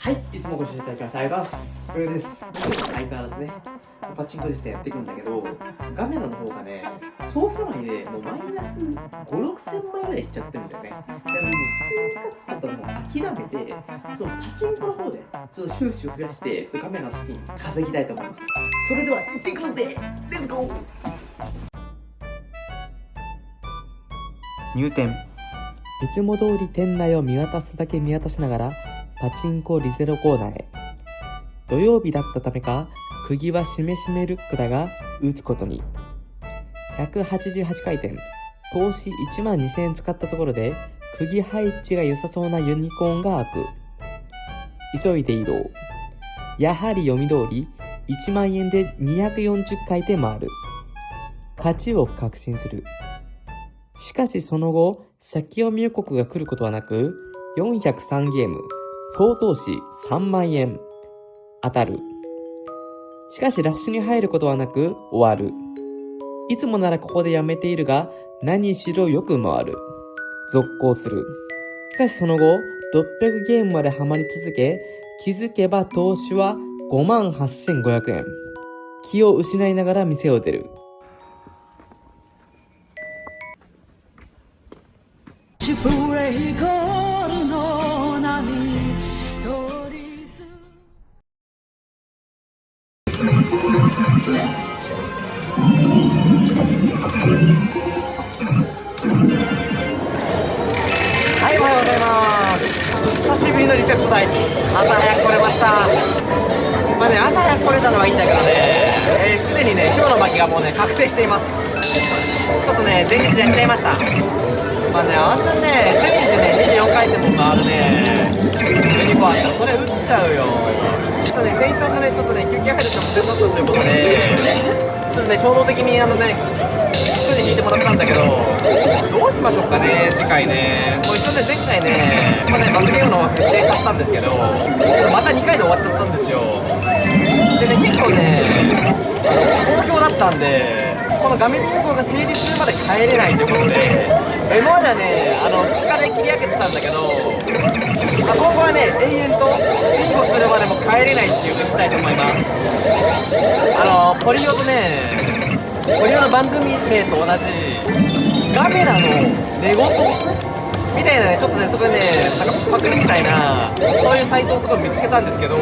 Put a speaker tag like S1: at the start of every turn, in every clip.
S1: はい、いつもご視聴いただきましてありがとうございます。これです。相変わらずね、パチンコ実践やっていくんだけど、ガメラの方がね、操作内でもうマイナス5、6千枚ぐらいいっちゃってるんだよね。だからもう普通に勝つことはもう諦めて、そのパチンコの方で、ちょっと収支を増やして、そょっとガメラの資金稼ぎたいと思います。それでは、行ってくるぜレッツゴー
S2: 入店いつも通り店内を見渡すだけ見渡しながらパチンコリゼロコーナーへ。土曜日だったためか、釘はしめしめルックだが、打つことに。188回転、投資1万2000円使ったところで、釘配置が良さそうなユニコーンが開く。急いで移動。やはり読み通り、1万円で240回転回る。勝ちを確信する。しかしその後、先読み予告が来ることはなく、403ゲーム、総投資3万円。当たる。しかしラッシュに入ることはなく終わる。いつもならここでやめているが、何しろよく回る。続行する。しかしその後、600ゲームまでハマり続け、気づけば投資は58,500円。気を失いながら店を出る。
S1: まあねあんなねセミってね24回転も回るね12個あったらそれ打っちゃうよ。ちょっとね店員さんがねちょっとね休憩入るとも手伝ったということでちょっとね衝動的にあのね服に引いてもらったんだけどどうしましょうかね次回ね。もう一応ね前回ねまあね罰ゲームの決定しちゃったんですけどまた2回で終わっちゃったんですよ。でね結構ね好評だったんでこの画面変更が成立するまで帰れないということでえ今まではねあの2日で切り上げてたんだけど、まあ、今後はね延々とビンゴするまでも帰れないっていうふうにしたいと思います。あのポリオとねポリオの番組名と同じガメラの寝言みたいなね、ちょっとね、そこでね、なんかパクみたいな、そういうサイトをすごい見つけたんですけど、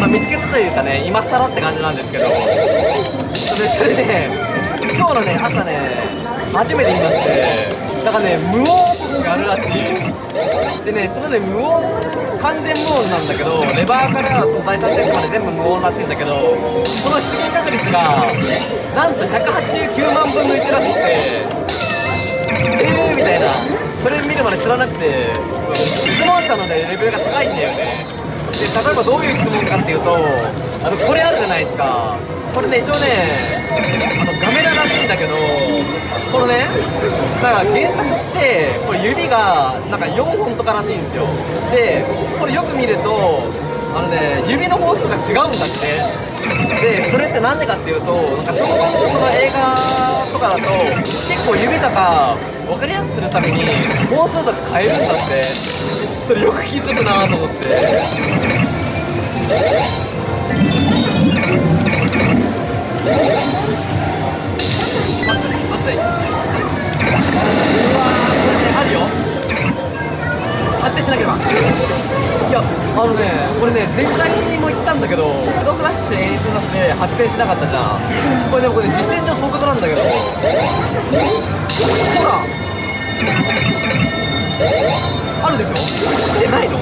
S1: まあ、見つけたというかね、今更って感じなんですけど、それで、ね、今日のね、朝ね、初めて見まして、なんかね無音とかがあるらしい。でねそのね無音完全無音なんだけどレバーからその第3セットまで全部無音らしいんだけどその出現確率がなんと189万分の1らしくてえーみたいな。それ見るまで知らなくて質問者のねレベルが高いんだよね。で例えばどういう質問かっていうとあのこれあるじゃないですか。これね一応ねあのガメラらしいんだけどこのねだから原作ってこれ指がなんか4本とからしいんですよ。でこれよく見るとあのね指の本数が違うんだって。でそれって何でかっていうとなんか小学校の映画とかだと結構指とか分かりやすくするために本数とか変えるんだって。それよく気づくなと思って。しなければいやあのねこれね前回にも言ったんだけどク動クラッシュ演出だして発展しなかったじゃん。これでもこれ、ね、実践上特こなんだけどほらあるでしょ？えないの？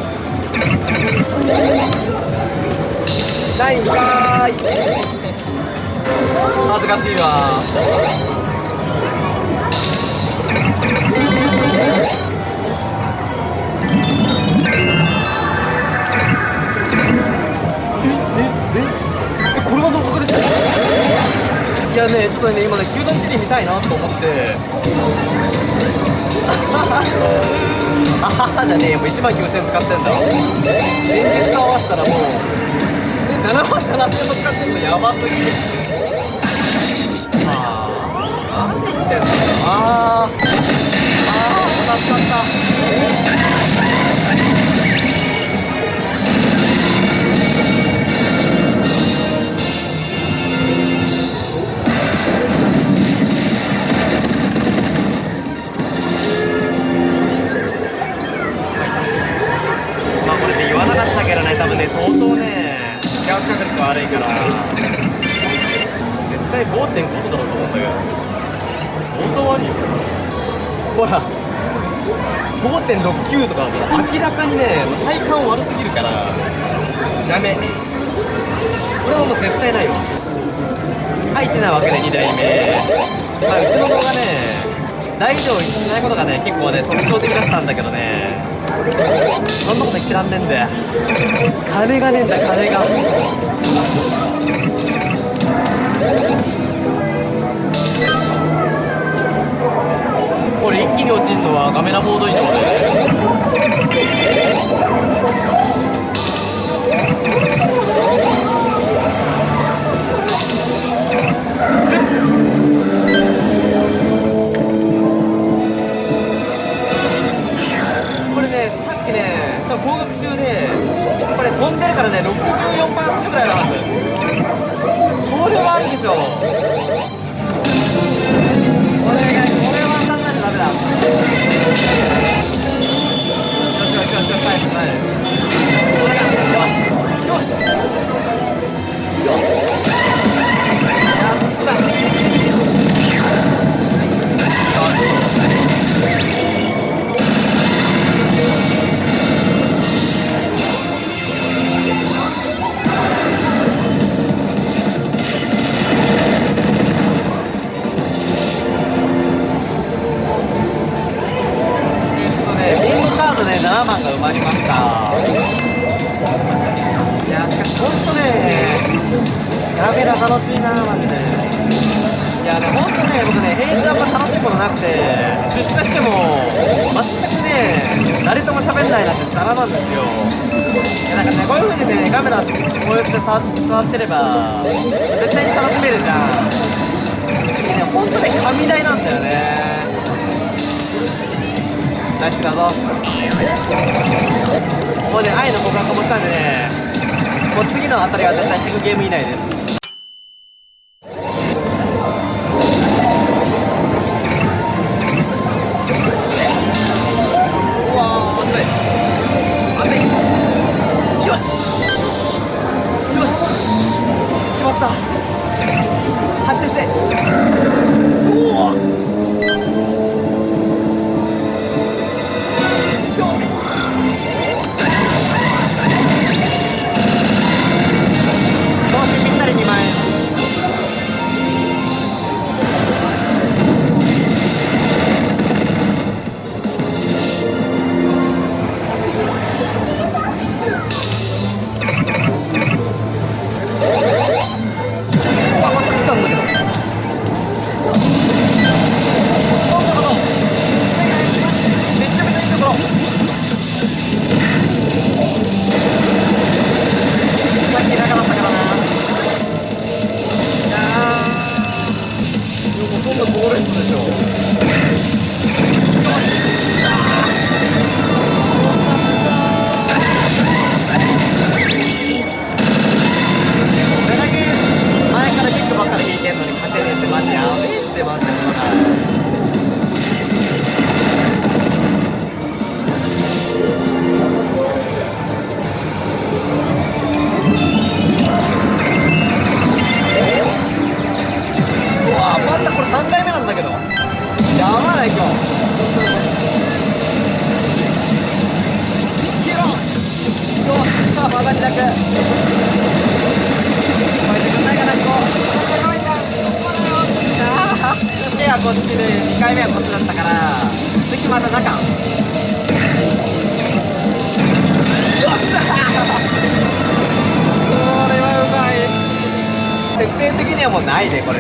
S1: ないんかーい。恥ずかしいわいやね、ちょっとね、今ね、球団地理見たいなと思って。あははじゃねえ、もう1万9000使ってんだ。現実と合わせたらもう、ね、7万7000も使ってんのやばすぎる。ったよああああお腹すかった。5.69とかだと明らかにね体感悪すぎるからダメ。これはもう絶対ないわ。入ってないわけで2代目。まあうちの動画ね大移動しないことがね結構ね特徴的だったんだけどね。そんなこと言ってらんねえんだよ。金がねえんだ金が。これ一気に落ちるのはガメラボード以上これねさっきね多分合格中でこれ飛んでるからね64%ぐらいあるはずこれはあるでしょ。ガメラ楽しいな、マジで。いやね、ほんとね、僕ね、平日あんま楽しいことなくて、出社しても、全くね、誰とも喋んないなんてザラなんですよ。なんかね、こういう風にね、カメラこうやって触触ってれば、絶対に楽しめるじゃん。いね、ほんとね、神台なんだよね。ナイスだぞもうね愛の告白もしたんでねもう次のあたりは絶対100ゲーム以内です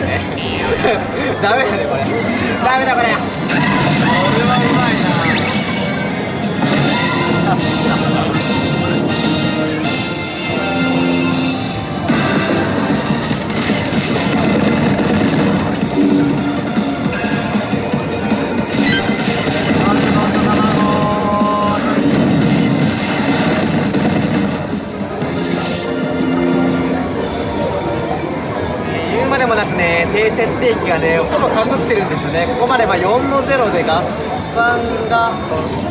S1: ね。これねダメだねこれ。ダメだこれ。これはうまいな。低設定機がねほぼかぶってるんですよね。ここまでまあ4の0で合算が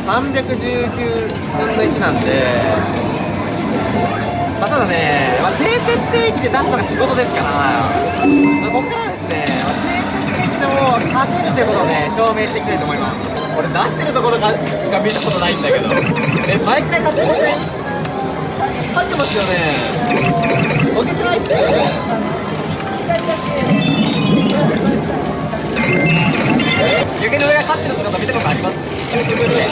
S1: 319分の1なんで。まあただね、まあ、低設設定機で出すのが仕事ですから、まあ、ここからはですね、まあ低設定機でも勝てるということをね証明していきたいと思います。俺出してるところがしか見たことないんだけど。え毎回勝ってません？勝ってますよね。負けてないっすよね湯気の上が勝ってる姿見たことあります YouTube で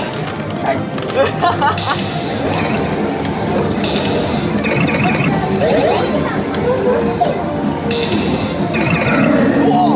S1: おお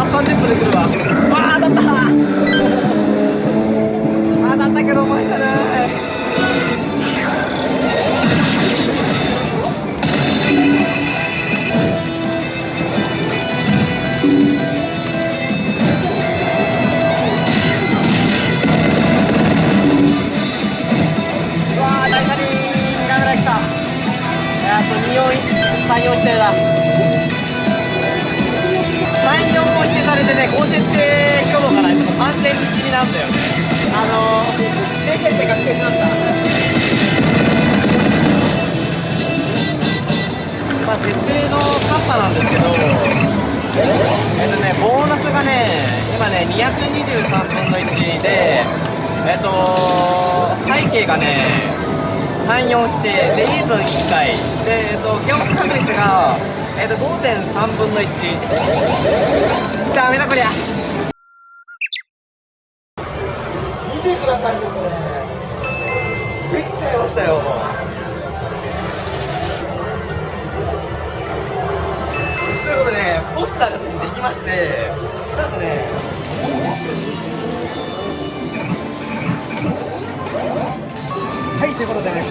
S1: あ30分で来るわ。設定のカッパなんですけどえっとねボーナスがね今ね223分の1でえっと背景がね34規定でイーブン1回。でえっとギャオス確率がえっと5.3分の1ダメだこりゃ。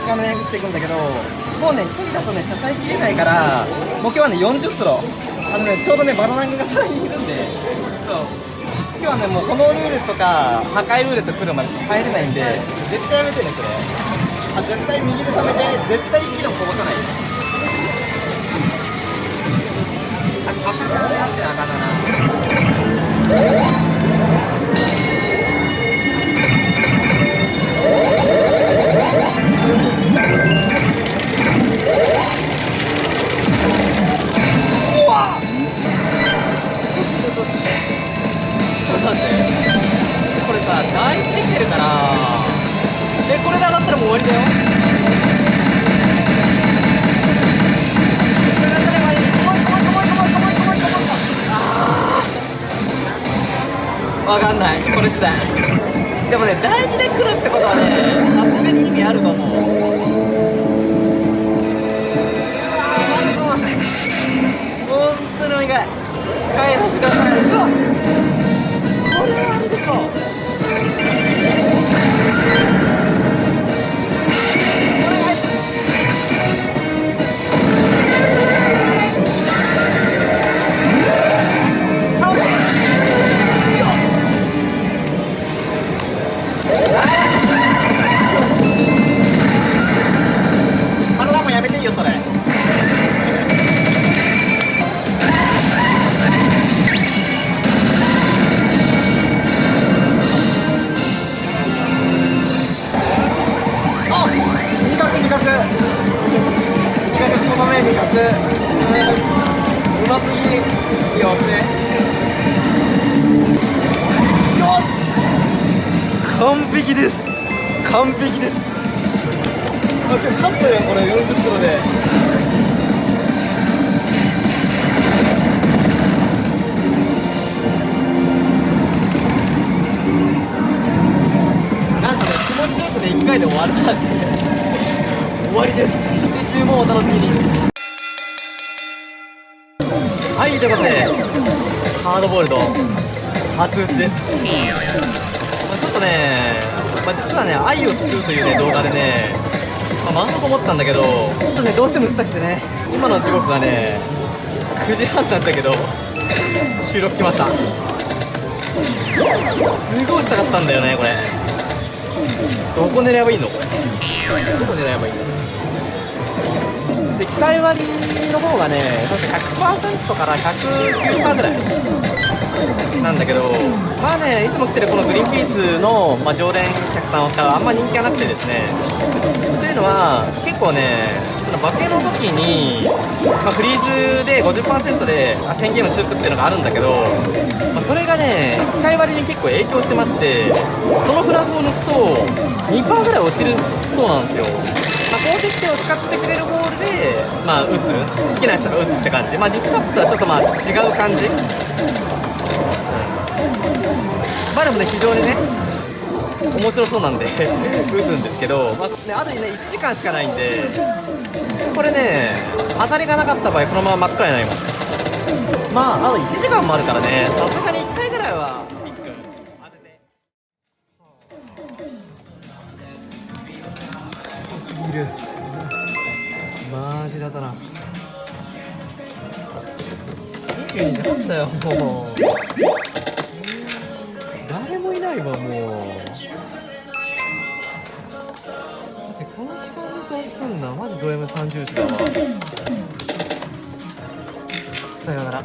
S1: ということでね2日目ね打っていくんだけどもうね1人だとね支えきれないから目標はね40スロあのねちょうどねバナナングが3人いるんで。そう。今日はねもうこのルーレットか破壊ルーレット来るまでちょっと入れないんで絶対やめてねそれ。あ絶対右で止めて絶対1キロこぼさない。あカタカナであってなあかんだな。うますぎよしよし完璧です完璧ですあ今日勝ったよこれ40キロでなんとね気持ちよくね1回で終わったんで。終わりです。次週もお楽しみに。はいということでハードボールド初打ちです。まあちょっとね、まあ、実はね愛を作るというね動画でねまあ満足思ったんだけどちょっとねどうしても打ちたくてね今の時刻がね9時半なんだけど収録来ました。すごいしたかったんだよねこれ。どこ狙えばいいの？これどこ狙えばいいの？で機械割りの方がね確か100%から109%ぐらいなんだけどまあねいつも来てるこのグリーンピースの、まあ、常連客さんはあんま人気がなくてですね。というのは結構ねその化けの時に、まあ、フリーズで50%で1000ゲーム続くっていうのがあるんだけど、まあ、それがね機械割に結構影響してましてそのフラグを抜くと2%ぐらい落ちるそうなんですよ。まあ、高設定を使ってくれるボールで、まあ、打つ。好きな人が打つって感じ、まあ、ディスカップとはちょっとまあ違う感じ、まあでもね非常にね面白そうなんで打つんですけど、まあね、あとね1時間しかないんでこれね当たりがなかった場合このまま真っ暗になります。まああと1時間もあるからねさすがに1回ぐらいはぎる。マジだったな。22時半だよもう。誰もいないわもう。この時間にどうすんな。マジド M30 時だわ。さよなら。